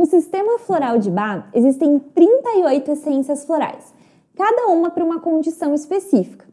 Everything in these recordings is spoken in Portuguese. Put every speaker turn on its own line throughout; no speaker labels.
No sistema floral de Bach, existem 38 essências florais, cada uma para uma condição específica.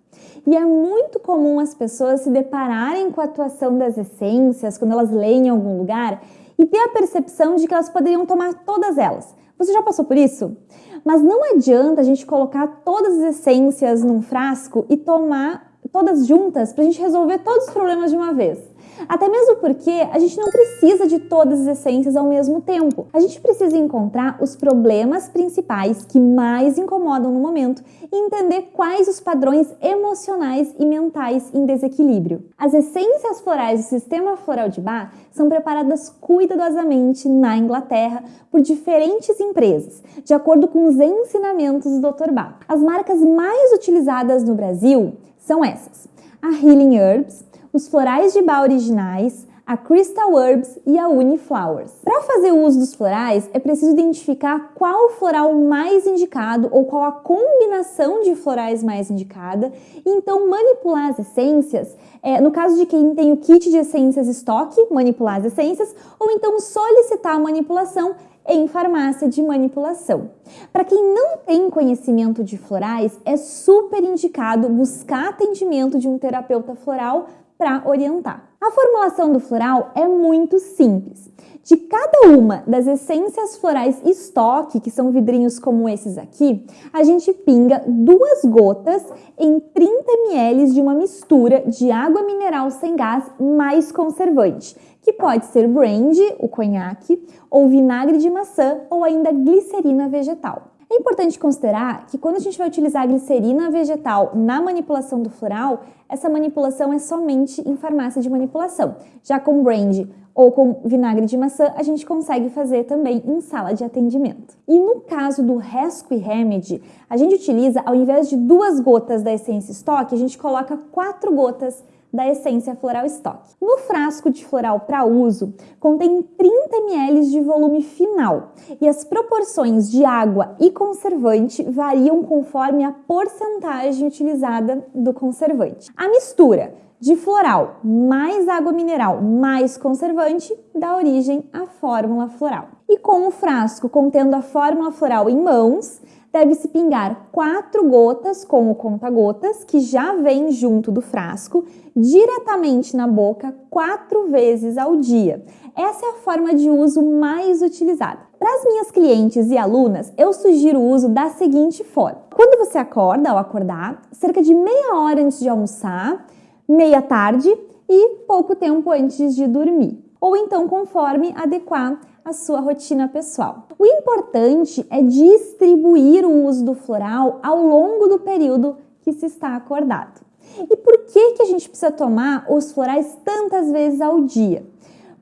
E é muito comum as pessoas se depararem com a atuação das essências quando elas leem em algum lugar e ter a percepção de que elas poderiam tomar todas elas. Você já passou por isso? Mas não adianta a gente colocar todas as essências num frasco e tomar todas juntas para a gente resolver todos os problemas de uma vez. Até mesmo porque a gente não precisa de todas as essências ao mesmo tempo. A gente precisa encontrar os problemas principais que mais incomodam no momento e entender quais os padrões emocionais e mentais em desequilíbrio. As essências florais do sistema floral de Bach são preparadas cuidadosamente na Inglaterra por diferentes empresas, de acordo com os ensinamentos do Dr. Bach. As marcas mais utilizadas no Brasil são essas: a Healing Herbs, os florais de bar originais, a Crystal Herbs e a Uniflowers. Para fazer o uso dos florais, é preciso identificar qual floral mais indicado ou qual a combinação de florais mais indicada e então manipular as essências, é, no caso de quem tem o kit de essências estoque, manipular as essências, ou então solicitar a manipulação em farmácia de manipulação. Para quem não tem conhecimento de florais, é super indicado buscar atendimento de um terapeuta floral para orientar. A formulação do floral é muito simples. De cada uma das essências florais estoque, que são vidrinhos como esses aqui, a gente pinga duas gotas em 30 ml de uma mistura de água mineral sem gás mais conservante, que pode ser brandy, o conhaque, ou vinagre de maçã ou ainda glicerina vegetal. É importante considerar que quando a gente vai utilizar a glicerina vegetal na manipulação do floral, essa manipulação é somente em farmácia de manipulação. Já com brandy ou com vinagre de maçã, a gente consegue fazer também em sala de atendimento. E no caso do Rescue Remedy, a gente utiliza, ao invés de duas gotas da essência estoque, a gente coloca quatro gotas da essência floral estoque. No frasco de floral para uso, contém 30 ml de volume final e as proporções de água e conservante variam conforme a porcentagem utilizada do conservante. A mistura de floral mais água mineral mais conservante dá origem à fórmula floral. E com o frasco contendo a fórmula floral em mãos, deve-se pingar quatro gotas com o conta-gotas, que já vem junto do frasco, diretamente na boca quatro vezes ao dia. Essa é a forma de uso mais utilizada. Para as minhas clientes e alunas, eu sugiro o uso da seguinte forma. Quando você acorda, ao acordar, cerca de meia hora antes de almoçar, meia tarde e pouco tempo antes de dormir. Ou então conforme adequar a sua rotina pessoal. O importante é distribuir o uso do floral ao longo do período que se está acordado. E por que, que a gente precisa tomar os florais tantas vezes ao dia?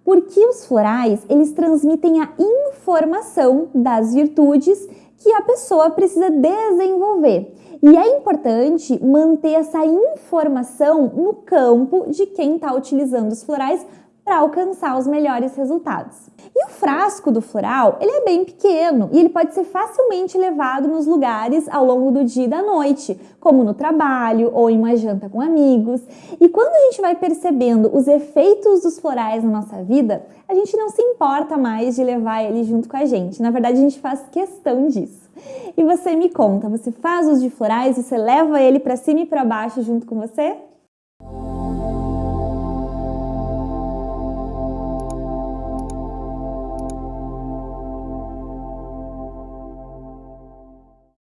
Porque os florais, eles transmitem a informação das virtudes que a pessoa precisa desenvolver. E é importante manter essa informação no campo de quem está utilizando os florais para alcançar os melhores resultados. E o frasco do floral, ele é bem pequeno e ele pode ser facilmente levado nos lugares ao longo do dia e da noite, como no trabalho ou em uma janta com amigos. E quando a gente vai percebendo os efeitos dos florais na nossa vida, a gente não se importa mais de levar ele junto com a gente. Na verdade, a gente faz questão disso. E você me conta, você faz os de florais, você leva ele para cima e para baixo junto com você?